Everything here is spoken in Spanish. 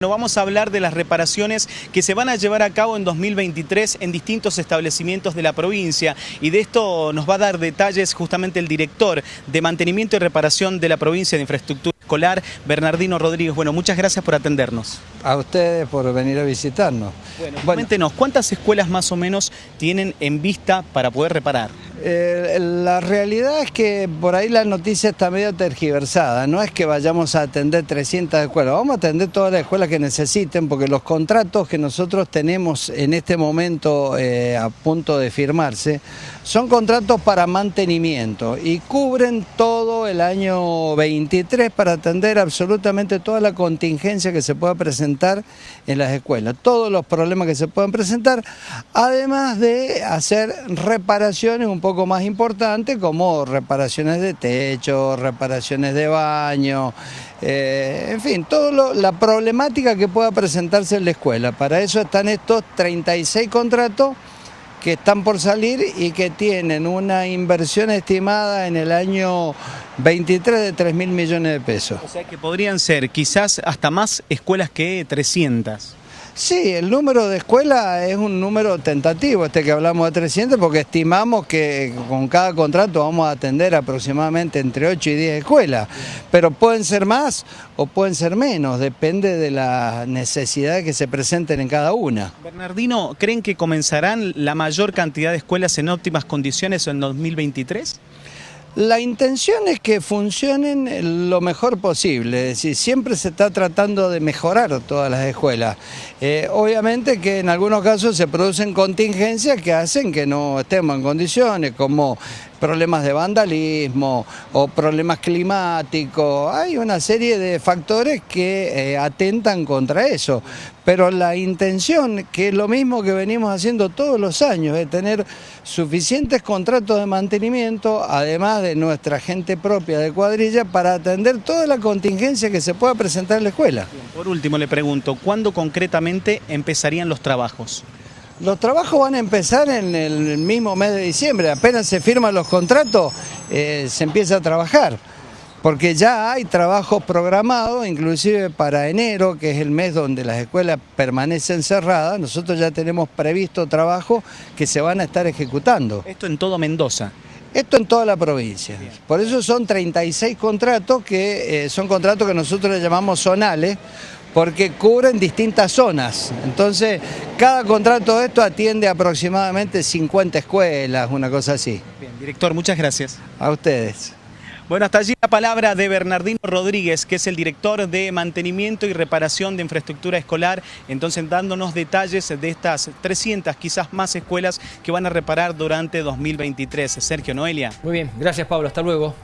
Bueno, vamos a hablar de las reparaciones que se van a llevar a cabo en 2023 en distintos establecimientos de la provincia y de esto nos va a dar detalles justamente el director de mantenimiento y reparación de la provincia de infraestructura escolar, Bernardino Rodríguez. Bueno, muchas gracias por atendernos. A ustedes por venir a visitarnos. Bueno, coméntenos, ¿cuántas escuelas más o menos tienen en vista para poder reparar? Eh, la realidad es que por ahí la noticia está medio tergiversada, no es que vayamos a atender 300 escuelas, vamos a atender todas las escuelas que necesiten porque los contratos que nosotros tenemos en este momento eh, a punto de firmarse son contratos para mantenimiento y cubren todo el año 23 para atender absolutamente toda la contingencia que se pueda presentar en las escuelas, todos los problemas que se puedan presentar, además de hacer reparaciones un poco poco más importante como reparaciones de techo, reparaciones de baño, eh, en fin, toda la problemática que pueda presentarse en la escuela. Para eso están estos 36 contratos que están por salir y que tienen una inversión estimada en el año 23 de 3 mil millones de pesos. O sea que podrían ser quizás hasta más escuelas que 300. Sí, el número de escuelas es un número tentativo, este que hablamos de 300, porque estimamos que con cada contrato vamos a atender aproximadamente entre 8 y 10 escuelas, pero pueden ser más o pueden ser menos, depende de las necesidades que se presenten en cada una. Bernardino, ¿creen que comenzarán la mayor cantidad de escuelas en óptimas condiciones en 2023? La intención es que funcionen lo mejor posible, es decir, siempre se está tratando de mejorar todas las escuelas. Eh, obviamente que en algunos casos se producen contingencias que hacen que no estemos en condiciones, como problemas de vandalismo o problemas climáticos. Hay una serie de factores que eh, atentan contra eso. Pero la intención, que es lo mismo que venimos haciendo todos los años, es tener suficientes contratos de mantenimiento, además de nuestra gente propia de cuadrilla, para atender toda la contingencia que se pueda presentar en la escuela. Por último le pregunto, ¿cuándo concretamente empezarían los trabajos? Los trabajos van a empezar en el mismo mes de diciembre, apenas se firman los contratos, eh, se empieza a trabajar, porque ya hay trabajos programados, inclusive para enero, que es el mes donde las escuelas permanecen cerradas, nosotros ya tenemos previsto trabajo que se van a estar ejecutando. Esto en todo Mendoza. Esto en toda la provincia. Por eso son 36 contratos que eh, son contratos que nosotros le llamamos zonales, porque cubren distintas zonas. Entonces, cada contrato de esto atiende aproximadamente 50 escuelas, una cosa así. Bien, director, muchas gracias. A ustedes. Bueno, hasta allí la palabra de Bernardino Rodríguez, que es el director de mantenimiento y reparación de infraestructura escolar, entonces dándonos detalles de estas 300, quizás más escuelas que van a reparar durante 2023. Sergio Noelia. Muy bien, gracias Pablo, hasta luego.